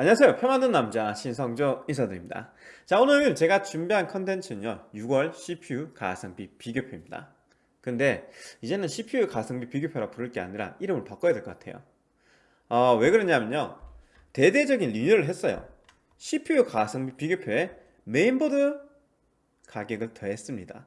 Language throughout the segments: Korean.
안녕하세요. 표 만든 남자 신성조 인사드립니다. 자 오늘 제가 준비한 컨텐츠는요 6월 CPU 가성비 비교표입니다. 근데 이제는 CPU 가성비 비교표라 부를 게 아니라 이름을 바꿔야 될 것 같아요. 어, 왜 그러냐면요 대대적인 리뉴얼을 했어요. CPU 가성비 비교표에 메인보드 가격을 더했습니다.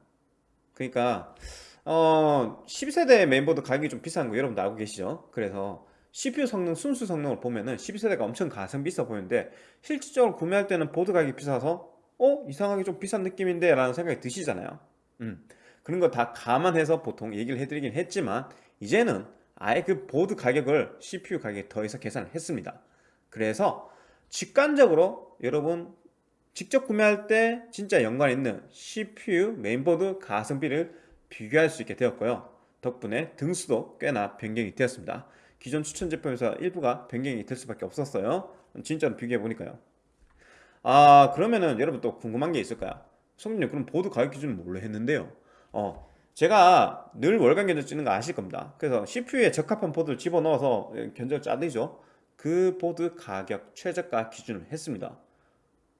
그러니까 어, 12세대 메인보드 가격이 좀 비싼 거 여러분도 알고 계시죠? 그래서 CPU 성능, 순수 성능을 보면은 12세대가 엄청 가성비 있어 보이는데 실질적으로 구매할 때는 보드 가격이 비싸서 어? 이상하게 좀 비싼 느낌인데? 라는 생각이 드시잖아요. 음, 그런 거 다 감안해서 보통 얘기를 해드리긴 했지만 이제는 아예 그 보드 가격을 CPU 가격에 더해서 계산을 했습니다. 그래서 직관적으로 여러분 직접 구매할 때 진짜 연관 있는 CPU 메인보드 가성비를 비교할 수 있게 되었고요. 덕분에 등수도 꽤나 변경이 되었습니다 기존 추천 제품에서 일부가 변경이 될 수밖에 없었어요 진짜로 비교해보니까요 아 그러면은 여러분 또 궁금한 게 있을까요? 성준님 그럼 보드 가격 기준은 뭘로 했는데요? 어 제가 늘 월간 견적 찍는 거 아실 겁니다 그래서 CPU에 적합한 보드를 집어넣어서 견적을 짜드리죠 그 보드 가격 최저가 기준을 했습니다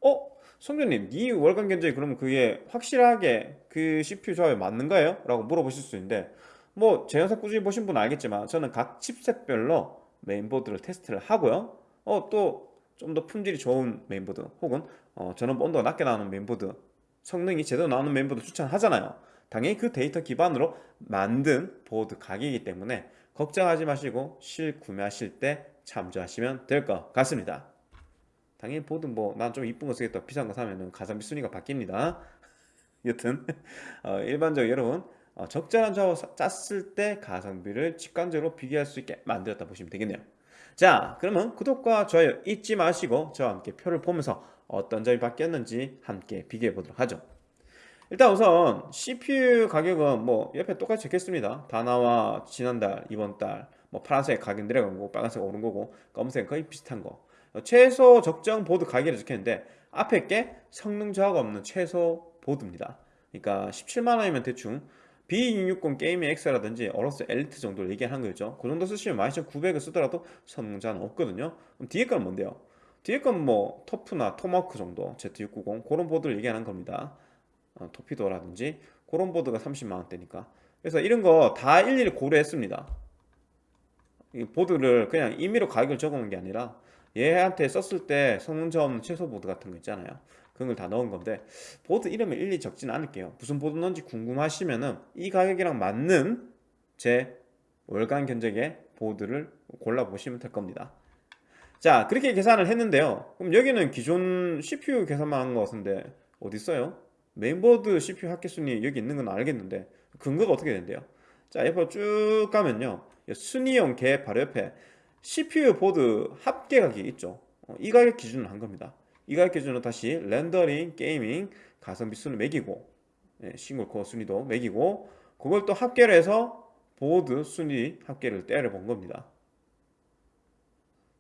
어? 성조님 이 월간 견적이 그러면 그게 확실하게 그 CPU 조합에 맞는 거예요? 라고 물어보실 수 있는데 뭐 제 영상 꾸준히 보신 분은 알겠지만 저는 각 칩셋별로 메인보드를 테스트를 하고요. 어 또 좀 더 품질이 좋은 메인보드 혹은 어, 전원 온도가 낮게 나오는 메인보드 성능이 제대로 나오는 메인보드 추천하잖아요. 당연히 그 데이터 기반으로 만든 보드 가격이기 때문에 걱정하지 마시고 실 구매하실 때 참조하시면 될 것 같습니다. 당연히 보드 뭐 난 좀 이쁜 거 쓰겠다. 비싼 거 사면은 가성비 순위가 바뀝니다. 여튼 어, 일반적으로 여러분 어, 적절한 조합을 짰을 때 가성비를 직관적으로 비교할 수 있게 만들었다 보시면 되겠네요. 자 그러면 구독과 좋아요 잊지 마시고 저와 함께 표를 보면서 어떤 점이 바뀌었는지 함께 비교해 보도록 하죠. 일단 우선 CPU 가격은 뭐 옆에 똑같이 적혔습니다. 다나와 지난달 이번달 뭐 파란색 가격 내려간 거고 빨간색 오른 거고 검은색 거의 비슷한 거. 최소 적정 보드 가격을 적었는데 앞에 게 성능 저하가 없는 최소 보드입니다. 그러니까 17만원이면 대충 B660 게이밍 X라든지 어로스 엘리트 정도를 얘기하는 거죠. 그 정도 쓰시면 12900을 쓰더라도 성능 저하는 없거든요. 그럼 뒤에 건 뭔데요? 뒤에 건 뭐 터프나 토마크 정도 Z690 그런 보드를 얘기하는 겁니다. 어, 토피도라든지 그런 보드가 30만원대니까. 그래서 이런 거 다 일일이 고려했습니다. 이 보드를 그냥 임의로 가격을 적어놓은 게 아니라 얘한테 썼을 때 없는 최소 보드 같은 거 있잖아요 그런 걸 다 넣은 건데 보드 이름을 일일이 적지는 않을게요. 무슨 보드 넣는지 궁금하시면은 이 가격이랑 맞는 제 월간 견적의 보드를 골라보시면 될 겁니다. 자 그렇게 계산을 했는데요. 그럼 여기는 기존 CPU 계산만 한 것 같은데 어디 있어요? 메인보드 CPU 합계순위 여기 있는 건 알겠는데 근거가 어떻게 된대요? 자 옆으로 쭉 가면요. 순위 합계 바로 옆에 CPU 보드 합계 가격이 있죠. 어, 이 가격 기준을 한 겁니다 이 가격 기준으로 다시 렌더링, 게이밍, 가성비 순위 매기고 예, 싱글 코어 순위도 매기고 그걸 또 합계를 해서 보드 순위 합계를 때려 본 겁니다.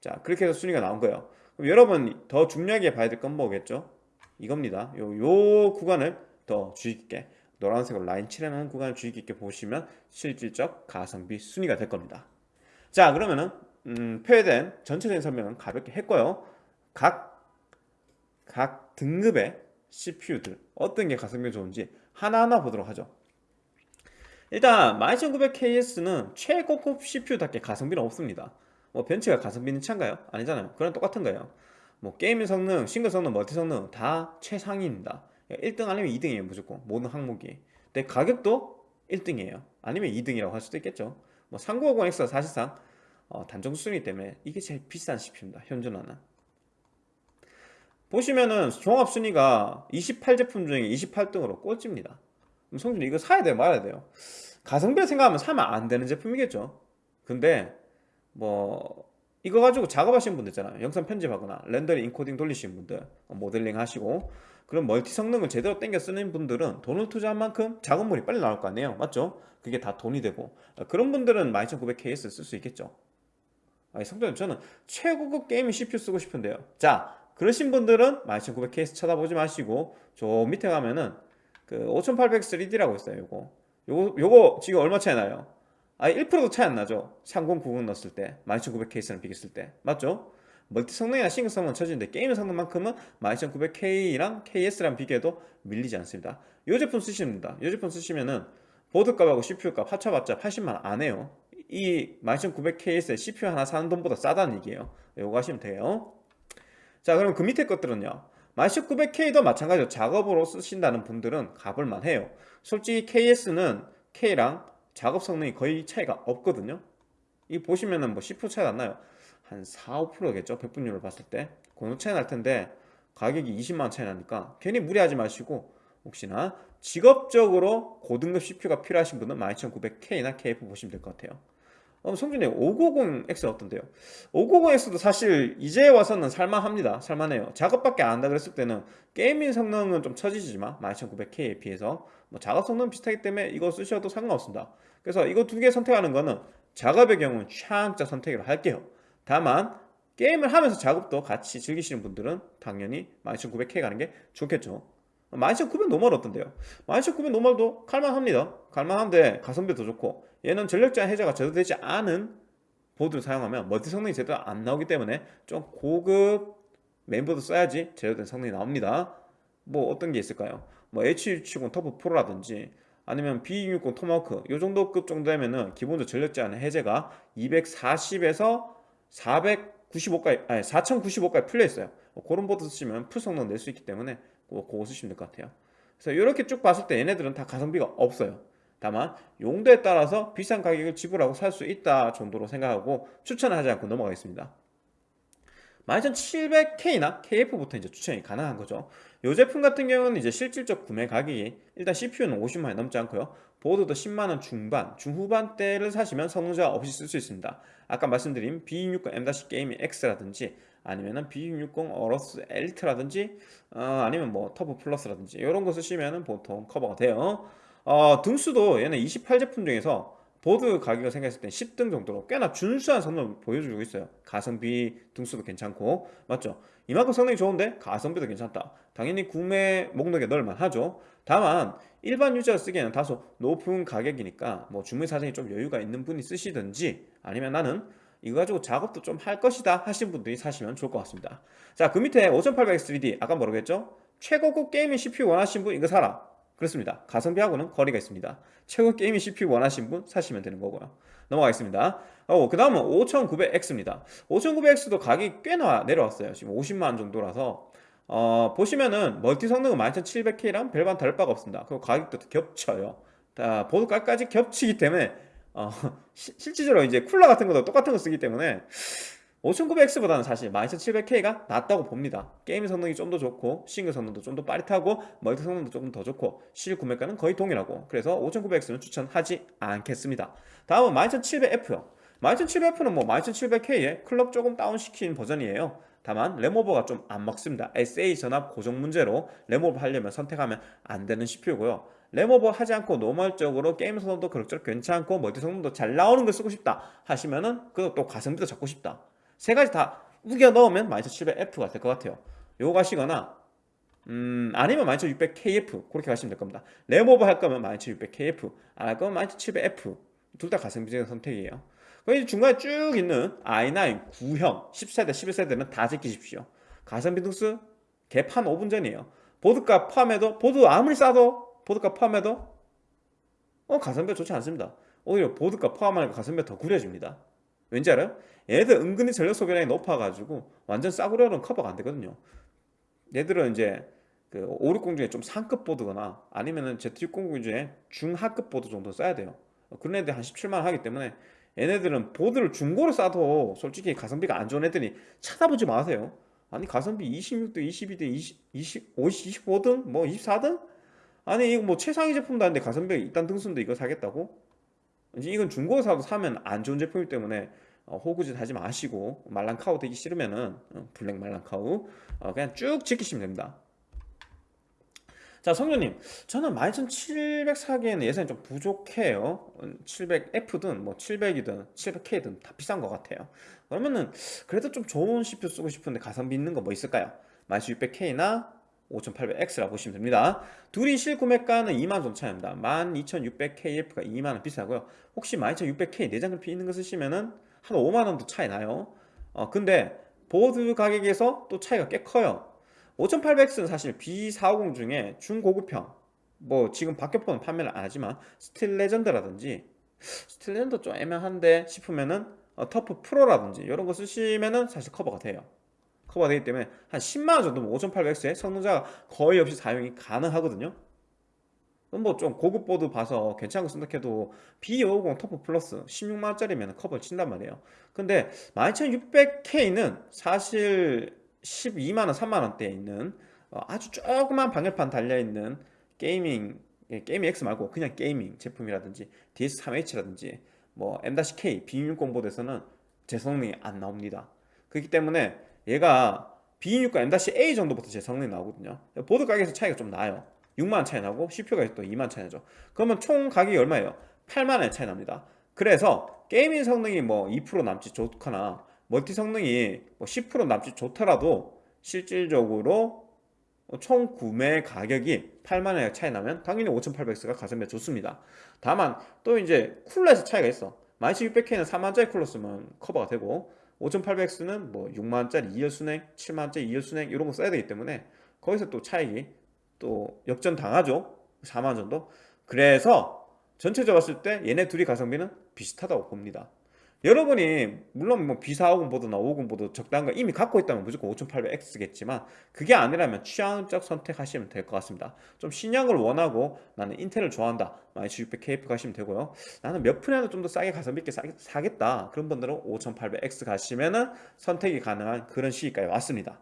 자 그렇게 해서 순위가 나온 거예요. 그럼 여러분 더 중요하게 봐야 될 건 뭐겠죠? 이겁니다. 요, 요 구간을 더 주의 깊게 노란색으로 라인 칠해놓은 구간을 주의 깊게 보시면 실질적 가성비 순위가 될 겁니다. 자 그러면은 음, 표에된 전체적인 설명은 가볍게 했고요. 각 각 등급의 CPU들 어떤 게 가성비가 좋은지 하나하나 보도록 하죠. 일단 12900KS는 최고급 CPU답게 가성비는 없습니다. 뭐 벤츠가 가성비는 찬가요? 아니잖아요. 그런 똑같은 거예요. 뭐 게임 성능, 싱글 성능, 멀티 성능 다 최상위입니다. 1등 아니면 2등이에요 무조건. 모든 항목이. 근데 가격도 1등이에요. 아니면 2등이라고 할 수도 있겠죠. 뭐 3950X가 사실상 어, 단종 순위 때문에 이게 제일 비싼 CPU입니다 현존하는 보시면은 종합 순위가 28 제품 중에 28등으로 꼴찌입니다. 성준 이거 사야 돼요 말아야 돼요? 가성비를 생각하면 사면 안 되는 제품이겠죠. 근데 뭐 이거 가지고 작업하시는 분들 있잖아요. 영상 편집하거나 렌더링 인코딩 돌리시는 분들 모델링 하시고 그런 멀티 성능을 제대로 땡겨 쓰는 분들은 돈을 투자한 만큼 작업물이 빨리 나올 거 아니에요. 맞죠? 그게 다 돈이 되고. 그런 분들은 12900KS 쓸 수 있겠죠. 아니 성조님 저는 최고급 게이밍 CPU 쓰고 싶은데요. 자 그러신 분들은 12900KS 쳐다보지 마시고 저 밑에 가면은 그 5800 3D라고 있어요 요거. 요거 요거 지금 얼마 차이 나요? 아 1%도 차이 안 나죠? 3090 넣었을 때 12900KS랑 비교했을 때. 맞죠? 멀티 성능이나 싱글 성능은 처지는데 게임 성능만큼은 12900K랑 KS랑 비교해도 밀리지 않습니다. 이 제품 쓰시면 됩니다. 이 제품 쓰시면은 보드값하고 CPU값 합쳐봤자 80만원 안 해요. 이 12900KS에 CPU 하나 사는 돈보다 싸다는 얘기예요. 요거 하시면 돼요 자 그럼 그 밑에 것들은요. 11900K도 마찬가지로 작업으로 쓰신다는 분들은 가볼만 해요. 솔직히 KS는 K랑 작업 성능이 거의 차이가 없거든요. 이 보시면은 뭐 CPU 차이가 안 나요. 한 4, 5%겠죠? 백분율을 봤을 때. 그노 차이 날 텐데 가격이 20만원 차이 나니까 괜히 무리하지 마시고 혹시나 직업적으로 고등급 CPU가 필요하신 분은 12900K나 KF 보시면 될 것 같아요 어, 성준님 590X 어떤데요? 590X도 사실 이제 와서는 살만합니다. 살만해요. 작업밖에 안 한다 그랬을 때는 게이밍 성능은 좀 처지지만 12900K에 비해서 뭐 작업 성능 비슷하기 때문에 이거 쓰셔도 상관없습니다. 그래서 이거 두 개 선택하는 거는 작업의 경우는 최악자 선택으로 할게요. 다만 게임을 하면서 작업도 같이 즐기시는 분들은 당연히 12900K 가는 게 좋겠죠. 12900 노멀 어떤데요? 12900 노멀도 갈만합니다. 갈만한데 가성비 더 좋고 얘는 전력 제한 해제가 제대로 되지 않은 보드를 사용하면 멀티 성능이 제대로 안 나오기 때문에 좀 고급 메인보드 써야지 제대로 된 성능이 나옵니다. 뭐 어떤 게 있을까요? 뭐 H670 터프 프로라든지 아니면 B660 토마호크 요 정도 급 정도 되면은 기본적으로 전력 제한 해제가 240에서 495까지 아니 4095까지 풀려 있어요. 그런 보드 쓰시면 풀 성능 낼 수 있기 때문에 그거 쓰시면 될 것 같아요. 그래서 이렇게 쭉 봤을 때 얘네들은 다 가성비가 없어요 다만 용도에 따라서 비싼 가격을 지불하고 살 수 있다 정도로 생각하고 추천하지 않고 넘어가겠습니다. 12700K나 KF부터 이제 추천이 가능한 거죠. 이 제품 같은 경우는 이제 실질적 구매 가격이 일단 CPU는 50만원 넘지 않고요. 보드도 10만원 중반, 중후반대를 사시면 성능 저하 없이 쓸 수 있습니다. 아까 말씀드린 B660 M 게이밍 X라든지 아니면은 B660 어로스 엘리트라든지 어, 아니면 뭐 터프 플러스라든지 이런 거 쓰시면은 보통 커버가 돼요 어, 등수도 얘는 28 제품 중에서 보드 가격을 생각했을 때 10등 정도로 꽤나 준수한 성능을 보여주고 있어요. 가성비 등수도 괜찮고. 맞죠? 이만큼 성능이 좋은데 가성비도 괜찮다. 당연히 구매 목록에 넣을만 하죠. 다만 일반 유저가 쓰기에는 다소 높은 가격이니까 뭐 주머니 사정이 좀 여유가 있는 분이 쓰시든지 아니면 나는 이거 가지고 작업도 좀 할 것이다 하신 분들이 사시면 좋을 것 같습니다. 자 그 밑에 5800X3D 아까 뭐라고 했죠? 최고급 게이밍 CPU 원하신 분 이거 사라 그렇습니다. 가성비하고는 거리가 있습니다. 최고 게이밍 CPU 원하신 분 사시면 되는 거고요. 넘어가겠습니다. 어, 그 다음은 5900X입니다. 5900X도 가격이 꽤나 내려왔어요. 지금 50만원 정도라서. 어, 보시면은 멀티 성능은 12700K랑 별반 다를 바가 없습니다. 그리고 가격도 겹쳐요. 다 보드까지 겹치기 때문에 어, 시, 실질적으로 이제 쿨러 같은 것도 똑같은 거 쓰기 때문에 5900X보다는 사실 12700K가 낫다고 봅니다. 게임 성능이 좀 더 좋고 싱글 성능도 좀 더 빠릿하고 멀티 성능도 조금 더 좋고 실 구매가는 거의 동일하고 그래서 5900X는 추천하지 않겠습니다. 다음은 12700F요. 12700F는 뭐 12700K에 클럭 조금 다운시킨 버전이에요. 다만 램오버가 좀 안 먹습니다. SA 전압 고정 문제로 램오버 하려면 선택하면 안 되는 CPU고요. 램오버 하지 않고 normal적으로 게임 성능도 그럭저럭 괜찮고 멀티 성능도 잘 나오는 걸 쓰고 싶다 하시면은 그것도 가성비도 잡고 싶다 세 가지 다 우겨 넣으면 12700F가 될 것 같아요. 요거 가시거나 음 아니면 12600KF 그렇게 가시면 될 겁니다. 램오버 할 거면 12600KF 안 할 거면 12700F 둘 다 가성비적인 선택이에요. 그럼 중간에 쭉 있는 i9 9형 10세대 11세대는 다 제끼십시오. 가성비 등수 개판 5분 전이에요. 보드값 포함해도 보드 아무리 싸도 보드값 포함해도 어 가성비가 좋지 않습니다. 오히려 보드값 포함하니까 가성비가 더 구려집니다 왠지 알아요? 얘들 은근히 전력 소비량이 높아가지고 완전 싸구려는 커버가 안 되거든요 얘들은 이제 그 560 중에 좀 상급 보드거나 아니면은 Z600 중에 중하급 보드 정도 써야 돼요 그런 애들 한 17만원 하기 때문에 얘네들은 보드를 중고로 싸도 솔직히 가성비가 안 좋은 애들이 찾아보지 마세요 아니 가성비 26등, 22등, 20, 20, 50, 25등? 뭐 24등? 아니 이거 뭐 최상위 제품도 아닌데 가성비가 있단 등수인데 이거 사겠다고? 이건 중고 사도 사면 안 좋은 제품이기 때문에 어, 호구짓 하지 마시고 말랑카우 되기 싫으면은 어, 블랙 말랑카우 어, 그냥 쭉 지키시면 됩니다. 자 성조님. 저는 12700 사기에는 예산이 좀 부족해요. 700F든 뭐 700이든 700K든 다 비싼 것 같아요. 그러면은 그래도 좀 좋은 CPU 쓰고 싶은데 가성비 있는 거 뭐 있을까요? 12600K나 5800X라 보시면 됩니다. 둘이 실구매가는 2만원 정도 차이입니다 12600KF가 2만원 비싸고요. 혹시 12600K 내장 그래픽 있는 거 쓰시면은 한 5만원도 차이 나요. 어 근데 보드 가격에서 또 차이가 꽤 커요. 5800X는 사실 B450 중에 중고급형. 뭐 지금 박격포는 판매를 안 하지만 Steel Legend라든지 Steel Legend 좀 애매한데 싶으면은 어, TUF Pro라든지 이런 거 쓰시면은 사실 커버가 돼요 커버가 되기 때문에 한 10만원 정도면 5800X에 성능 저하가 거의 없이 사용이 가능하거든요. 뭐 좀 고급 보드 봐서 괜찮은 거 선택해도 B550 TUF Plus 16만원짜리면 커버를 친단 말이에요. 근데 12600K는 사실 12만원 3만원대에 있는 어, 아주 조그만 방열판 달려있는 gaming 예, gaming X 말고 그냥 gaming 제품이라든지 DS3H라든지 뭐 M-K B660 보드에서는 제 성능이 안 나옵니다. 그렇기 때문에 얘가 B660 M-A 정도부터 제 성능이 나오거든요. 보드 가격에서 차이가 좀 나요. 6만원 차이 나고 CPU가 또 2만원 차이 나죠. 그러면 총 가격이 얼마예요? 8만원 차이 납니다. 그래서 gaming 성능이 뭐 2% 남짓 좋거나 멀티 성능이 뭐 10% 남짓 좋더라도 실질적으로 총 구매 가격이 8만원에 차이 나면 당연히 5800X가 가성비가 좋습니다. 다만 또 이제 쿨러에서 차이가 있어. 12600K는 4만원짜리 쿨러 쓰면 커버가 되고 5800X는 뭐 6만원짜리 2열 수냉, 7만원짜리 2열 수냉 이런 거 써야 되기 때문에 거기서 또 차익이 또 역전 당하죠. 4만원 정도? 그래서 전체적으로 봤을 때 얘네 둘이 가성비는 비슷하다고 봅니다 여러분이 물론 뭐 B450 보드나 50 보드 적당한 거 이미 갖고 있다면 무조건 5800X겠지만 그게 아니라면 취향적 선택하시면 될 것 같습니다. 좀 신형을 원하고 나는 인텔을 좋아한다. 12600KF 가시면 되고요. 나는 몇 푼이라도 좀 더 싸게 가성비 있게 사, 겠다. 그런 분들은 5800X 가시면은 선택이 가능한 그런 시기까지 왔습니다.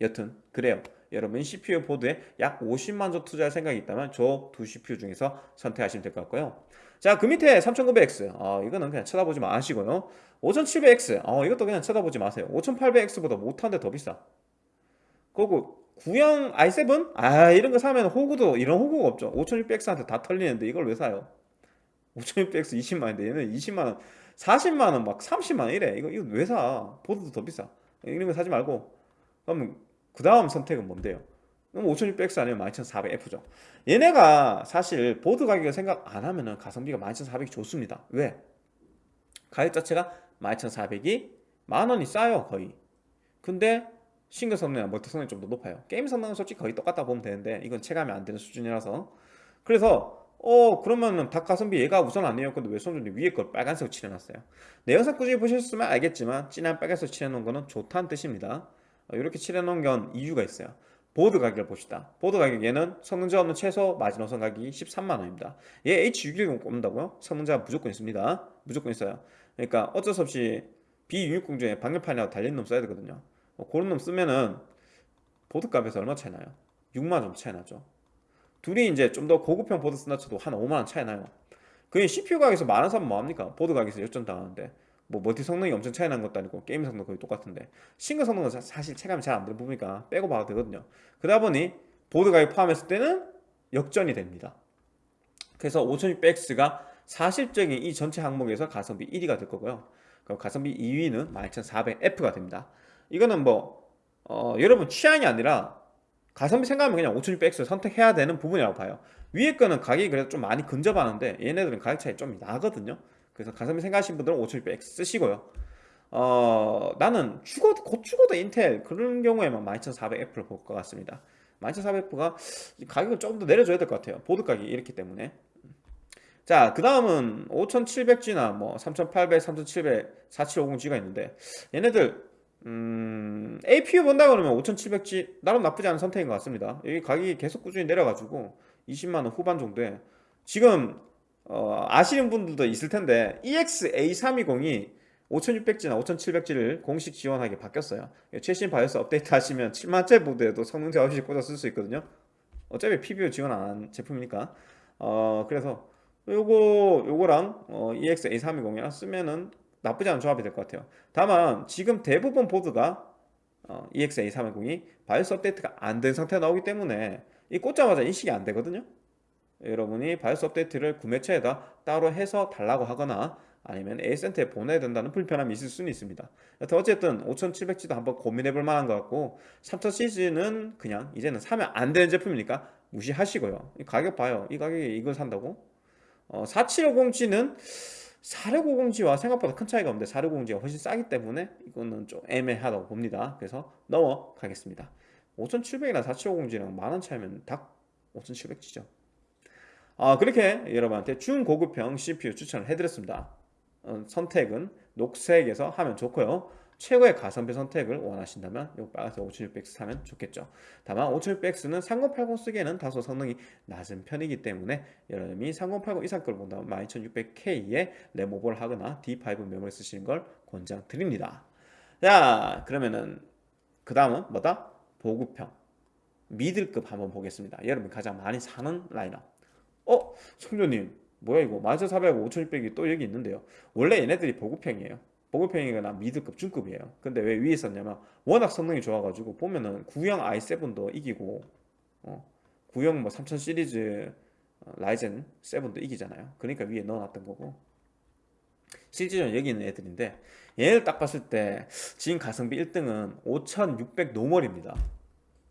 여튼 그래요. 여러분 CPU 보드에 약 50만 원 투자할 생각이 있다면 저 두 CPU 중에서 선택하시면 될 것 같고요 자 그 밑에 3900X 어, 이거는 그냥 쳐다보지 마시고요. 5700X 어, 이것도 그냥 쳐다보지 마세요. 5800X보다 못하는데 더 비싸. 그리고 구형 i7? 아 이런 거 사면 호구도 이런 호구가 없죠. 5600X한테 다 털리는데 이걸 왜 사요? 5600X 20만원인데 얘는 20만원 40만원 막 30만원 이래. 이거, 이거 왜 사? 보드도 더 비싸. 이런 거 사지 말고. 그러면 그 다음 선택은 뭔데요? 그럼 5600X 아니면 12400F죠. 얘네가 사실 보드 가격을 생각 안 하면은 가성비가 12400이 좋습니다. 왜? 가격 자체가 12400이 만원이 싸요 거의. 근데 싱글 성능이나 멀티 성능이 좀 더 높아요. 게임 성능은 솔직히 거의 똑같다 보면 되는데 이건 체감이 안 되는 수준이라서. 그래서 어 그러면은 닥 가성비 얘가 우선 아니에요. 근데 왜 손준이 위에 걸 빨간색으로 칠해놨어요? 내 영상 꾸준히 보셨으면 알겠지만 진한 빨간색 칠해놓은 거는 좋다는 뜻입니다. 이렇게 칠해놓은 건 이유가 있어요 보드 가격을 봅시다. 보드 가격 얘는 성능 저하 없는 최소 마지노선 가격이 13만원입니다. 얘 H610 꼽는다고요? 성능 저하 무조건 있습니다. 무조건 있어요. 그러니까 어쩔 수 없이 B660 중에 방열판이라고 달린 놈 써야 되거든요. 어, 그런 놈 쓰면은 보드 값에서 얼마 차이 나요? 6만원 정도 차이 나죠. 둘이 이제 좀 더 고급형 보드 쓴다 쳐도 한 5만원 차이 나요. 그게 CPU 가격에서 만원 싸면 뭐합니까? 보드 가격에서 역전 당하는데 뭐 멀티 성능이 엄청 차이 나는 것도 아니고 게임 성능 거의 똑같은데 싱글 성능은 사실 체감이 잘 안 되는 부분이니까 빼고 봐도 되거든요. 그러다 보니 보드 가격 포함했을 때는 역전이 됩니다. 그래서 5600X가 사실적인 이 전체 항목에서 가성비 1위가 될 거고요. 가성비 2위는 12400F가 됩니다. 이거는 뭐 어, 여러분 취향이 아니라 가성비 생각하면 그냥 5600X를 선택해야 되는 부분이라고 봐요. 위에 거는 가격이 그래도 좀 많이 근접하는데 얘네들은 가격 차이 좀 나거든요 그래서 가성비 생각하시는 분들은 5600X 쓰시고요. 어, 나는 죽어, 곧 죽어도 인텔 그런 경우에만 12400F를 볼 것 같습니다. 12400F가 가격을 조금 더 내려줘야 될 것 같아요. 보드 가격이 이렇기 때문에. 자, 그 다음은 5700G나 뭐 3800, 3700, 4750G가 있는데 얘네들 음, APU 본다 그러면 5700G 나름 나쁘지 않은 선택인 것 같습니다. 여기 가격이 계속 꾸준히 내려가지고 20만원 후반 정도에 지금 어, 아시는 분들도 있을 텐데 EX-A320이 5600G나 5700G를 공식 지원하게 바뀌었어요. 최신 바이오스 업데이트 하시면 7만짜리 보드에도 성능 저하 없이 꽂아 쓸 수 있거든요. 어차피 PBO 지원 안 한 제품이니까. 어, 그래서 요거 요거랑 어, EX-A320이랑 쓰면은 나쁘지 않은 조합이 될 것 같아요. 다만 지금 대부분 보드가 어, EX-A320이 바이오스 업데이트가 안 된 상태가 나오기 때문에 이 꽂자마자 인식이 안 되거든요 여러분이 바이오스 업데이트를 구매처에다 따로 해서 달라고 하거나 아니면 A센터에 보내야 된다는 불편함이 있을 수는 있습니다. 여튼 어쨌든 5700G도 한번 고민해 볼 만한 것 같고 3000시즌은 그냥 이제는 사면 안 되는 제품이니까 무시하시고요. 이 가격 봐요. 이 가격에 이걸 산다고? 어, 4750G는 4650G와 생각보다 큰 차이가 없는데 4650G가 훨씬 싸기 때문에 이거는 좀 애매하다고 봅니다. 그래서 넘어가겠습니다. 5700이나 4750G랑 만원 차이면 딱 5700G죠 아 그렇게 여러분한테 중고급형 CPU 추천을 해드렸습니다. 어, 선택은 녹색에서 하면 좋고요. 최고의 가성비 선택을 원하신다면 이 빨간색 5600X 사면 좋겠죠. 다만 5600X는 3080 쓰기에는 다소 성능이 낮은 편이기 때문에 여러분이 3080 이상 걸 본다면 12600K에 램 오버를 하거나 D5 메모리 쓰시는 걸 권장드립니다. 자 그러면은 그 다음은 뭐다? 보급형. 미들급 한번 보겠습니다. 여러분 가장 많이 사는 라인업 어? 성조님 뭐야 이거? 14400, 5600이 또 여기 있는데요. 원래 얘네들이 보급형이에요. 보급형이거나 미드급 중급이에요. 근데 왜 위에 있었냐면 워낙 성능이 좋아가지고 보면은 구형 i7도 이기고 어, 구형 뭐3000 시리즈 어, 라이젠 7도 이기잖아요. 그러니까 위에 넣어놨던 거고. 실제로 여기 있는 애들인데 얘를 딱 봤을 때 지금 가성비 1등은 5600 normal입니다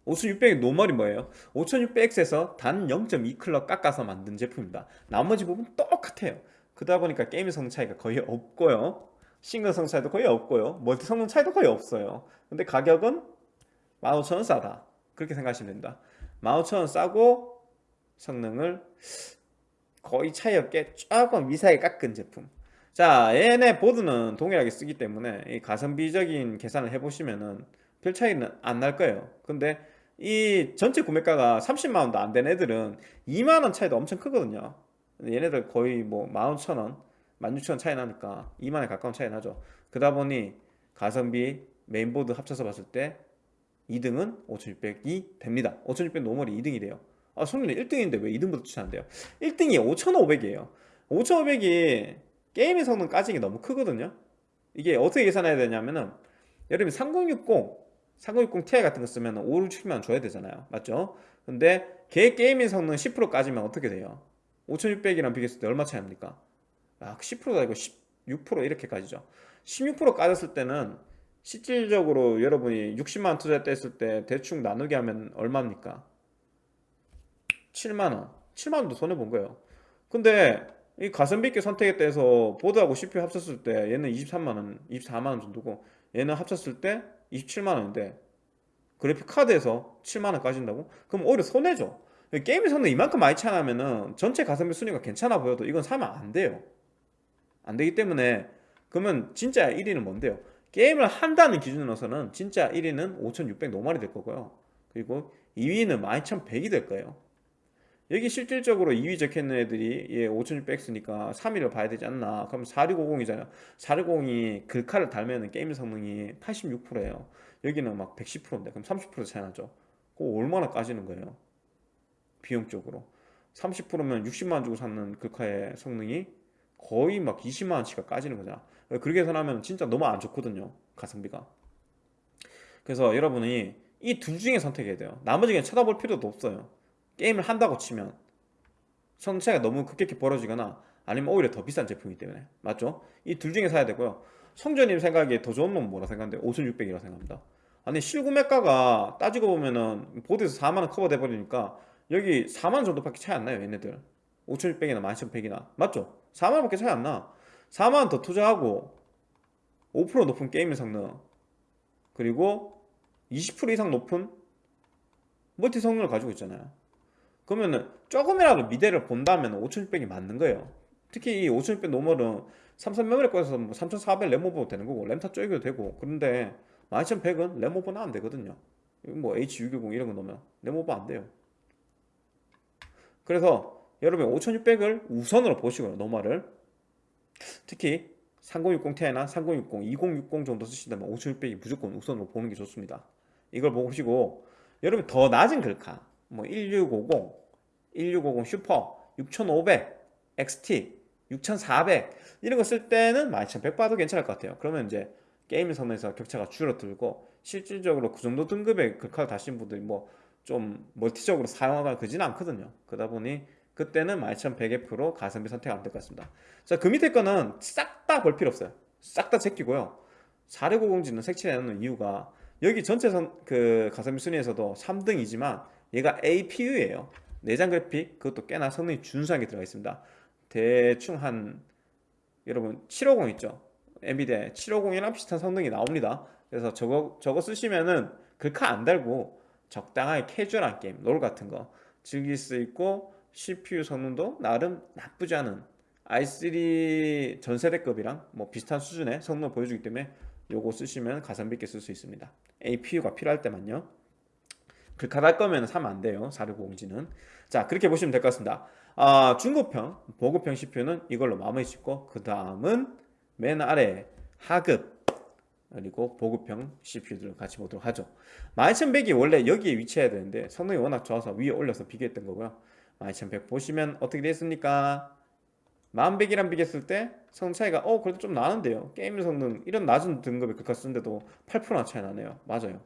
5600의 normal이 뭐예요? 5600X에서 단 0.2클럭 깎아서 만든 제품입니다. 나머지 부분 똑같아요. 그러다 보니까 게임의 성능 차이가 거의 없고요. 싱글 성 차이도 거의 없고요. 멀티 성능 차이도 거의 없어요. 근데 가격은 15,000원 싸다. 그렇게 생각하시면 됩니다. 15,000원 싸고 성능을 거의 차이 없게 조금 미세하게 깎은 제품. 자 얘네 보드는 동일하게 쓰기 때문에 이 가성비적인 계산을 해보시면은 별 차이는 안 날 거예요. 근데 이 전체 구매가가 30만원도 안 된 애들은 2만원 차이도 엄청 크거든요. 얘네들 거의 뭐 11,000원 16,000원 차이 나니까 2만에 가까운 차이 나죠. 그러다 보니 가성비 메인보드 합쳐서 봤을 때 2등은 5600이 됩니다. 5600 normal이 2등이래요. 아 손님 1등인데 왜 2등부터 추천한대요? 1등이 5500이에요. 5500이 게임의 성능 까지기 너무 크거든요. 이게 어떻게 계산해야 되냐면은 여러분 3060 3060 Ti 같은 거 쓰면 5, 6천만 줘야 되잖아요 맞죠? 근데 걔 게이밍 성능 10% 까지면 어떻게 돼요? 5600이랑 비교했을 때 얼마 차이입니까? 아, 10%가 아니고 16% 이렇게 까지죠 16% 까졌을 때는 실질적으로 여러분이 60만원 투자했을 때 대충 나누게 하면 얼마입니까? 7만원 7만원도 손해본 거예요 근데 이 가성비 있게 선택했다 해서 보드하고 CPU 합쳤을 때 얘는 23만원 24만원 정도고 얘는 합쳤을 때 27만원인데 그래픽 카드에서 7만원 까진다고? 그럼 오히려 손해죠 게임의 성능 이만큼 많이 차나면은 전체 가성비 순위가 괜찮아 보여도 이건 사면 안 돼요 안 되기 때문에 그러면 진짜 1위는 뭔데요? 게임을 한다는 기준으로서는 진짜 1위는 5600 노말이 될 거고요. 그리고 2위는 12100이 될 거예요. 여기 실질적으로 2위 적혀있는 애들이 예, 5600X니까 3위를 봐야 되지 않나. 그럼 4650이잖아요. 4650이 글카를 달면 게임 성능이 86%예요. 여기는 막 110%인데 그럼 30% 차이 나죠. 그거 얼마나 까지는 거예요? 비용적으로. 30%면 60만원 주고 샀는 글카의 성능이 거의 막 20만원치가 까지는 거잖아. 그렇게 계산하면 진짜 너무 안 좋거든요 가성비가. 그래서 여러분이 이 둘 중에 선택해야 돼요. 나머지 그냥 쳐다볼 필요도 없어요 게임을 한다고 치면 성차가 너무 급격히 벌어지거나 아니면 오히려 더 비싼 제품이기 때문에. 맞죠? 이 둘 중에 사야 되고요. 성조님 생각에 더 좋은 놈은 뭐라 생각하는데? 5600이라고 생각합니다. 아니 실구매가가 따지고 보면은 보드에서 4만원 커버돼 버리니까 여기 4만원 정도밖에 차이 안 나요 얘네들. 5600이나 12100이나. 맞죠? 4만원밖에 차이 안나. 4만원 더 투자하고 5% 높은 게임의 성능 그리고 20% 이상 높은 멀티 성능을 가지고 있잖아요 그러면은 조금이라도 미래를 본다면 5600이 맞는 거예요. 특히 이 5600 normal은 삼성 메모리 꽂아서 뭐 3400 램오버 되는 거고 램타 쪼개도 되고. 그런데 12100은 램오버는 안 되거든요. 뭐 H610 이런 거 넣으면 램오버 안 돼요. 그래서 여러분 5600을 우선으로 보시고요 normal을. 특히 3060 Ti나 3060, 2060 정도 쓰신다면 5600이 무조건 우선으로 보는 게 좋습니다. 이걸 보시고 여러분 더 낮은 글카 뭐 1650, 1650 슈퍼, 6500, XT, 6400 이런 거 쓸 때는 12100 봐도 괜찮을 것 같아요. 그러면 이제 게임 성능에서 격차가 줄어들고 실질적으로 그 정도 등급의 글카를 다신 분들이 뭐 좀 멀티적으로 사용하거나 그지는 않거든요. 그러다 보니 그때는 12100F로 가성비 선택 안 될 것 같습니다. 자그 밑에 거는 싹 다 볼 필요 없어요. 싹 다 제끼고요. 4650G는 색칠해 놓는 이유가 여기 전체 선, 그 가성비 순위에서도 3등이지만 얘가 APU예요 내장 그래픽 그것도 꽤나 성능이 준수하게 들어가 있습니다. 대충 한 여러분 750 있죠? 엔비디아 750이랑 비슷한 성능이 나옵니다. 그래서 저거 저거 쓰시면은 글카 안 달고 적당하게 캐주얼한 게임 롤 같은 거 즐길 수 있고 CPU 성능도 나름 나쁘지 않은 i3 전세대급이랑 뭐 비슷한 수준의 성능을 보여주기 때문에 요거 쓰시면 가성비 있게 쓸 수 있습니다. APU가 필요할 때만요 글카 달 거면 사면 안 돼요 4650G는. 자 그렇게 보시면 될 것 같습니다. 아, 중고평 보급형 CPU는 이걸로 마무리 짓고 그 다음은 맨 아래 하급 그리고 보급형 CPU들을 같이 보도록 하죠. 12100이 원래 여기에 위치해야 되는데 성능이 워낙 좋아서 위에 올려서 비교했던 거고요. 12100 보시면 어떻게 됐습니까? 1100이랑 비교했을 때 성능 차이가 어 그래도 좀 나는데요. 게임 성능 이런 낮은 등급의 글카 쓰는데도 8%나 차이 나네요. 맞아요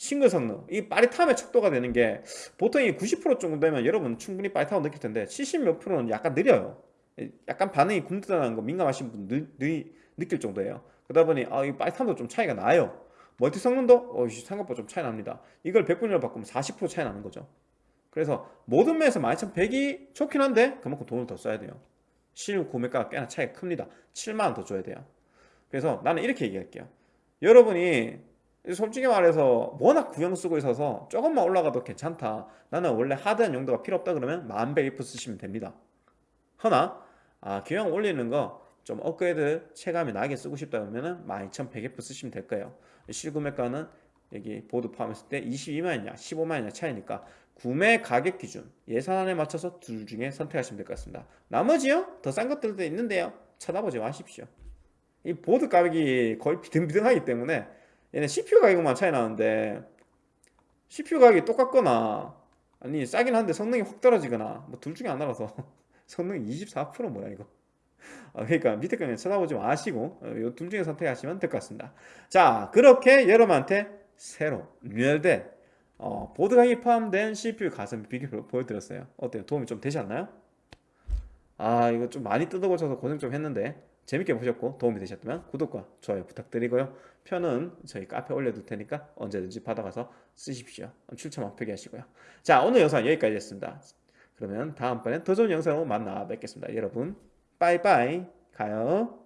싱글 성능 이 빠릿함의 척도가 되는 게 보통 이 90% 정도 되면 여러분 충분히 빠릿하고 느낄 텐데 70 몇 프로는 약간 느려요. 약간 반응이 굼뜨다는 거 민감하신 분 느, 느, 느낄 정도예요. 그러다 보니 아, 이 빠릿함도 좀 차이가 나요. 멀티 성능도 어, 생각보다 좀 차이 납니다. 이걸 100분위로 바꾸면 40% 차이 나는 거죠. 그래서 모든 면에서 12100이 좋긴 한데 그만큼 돈을 더 써야 돼요. 실 구매가가 꽤나 차이가 큽니다. 7만원 더 줘야 돼요. 그래서 나는 이렇게 얘기할게요. 여러분이 솔직히 말해서 워낙 구형 쓰고 있어서 조금만 올라가도 괜찮다. 나는 원래 하드한 용도가 필요 없다 그러면 1100F 쓰시면 됩니다. 허나 아, 교형 올리는 거 좀 업그레이드 체감이 나게 쓰고 싶다 그러면 12100F 쓰시면 될 거예요. 실구매가는 여기 보드 포함했을 때 22만이냐 15만이냐 차이니까 구매 가격 기준 예산안에 맞춰서 둘 중에 선택하시면 될 것 같습니다. 나머지요? 더 싼 것들도 있는데요. 찾아보지 마십시오. 이 보드 가격이 거의 비등비등하기 때문에 얘네 CPU 가격만 차이 나는데 CPU 가격이 똑같거나 아니 싸긴 한데 성능이 확 떨어지거나 뭐 둘 중에 하나라서 성능이 24% 뭐야 이거 어, 그러니까 밑에 거는 쳐다보지 마시고 이 둘 중에 선택하시면 될 것 같습니다 자 그렇게 여러분한테 새로 뉴열된 어, 보드 가격이 포함된 CPU 가성비 비교표 보여드렸어요 어때요? 도움이 좀 되셨나요? 아 이거 좀 많이 뜯어고쳐서 고생 좀 했는데 재밌게 보셨고 도움이 되셨다면 구독과 좋아요 부탁드리고요. 표는 저희 카페 올려둘 테니까 언제든지 받아가서 쓰십시오. 출처만 표기하시고요. 자 오늘 영상 여기까지 했습니다. 그러면 다음번엔 더 좋은 영상으로 만나 뵙겠습니다. 여러분 빠이빠이. 가요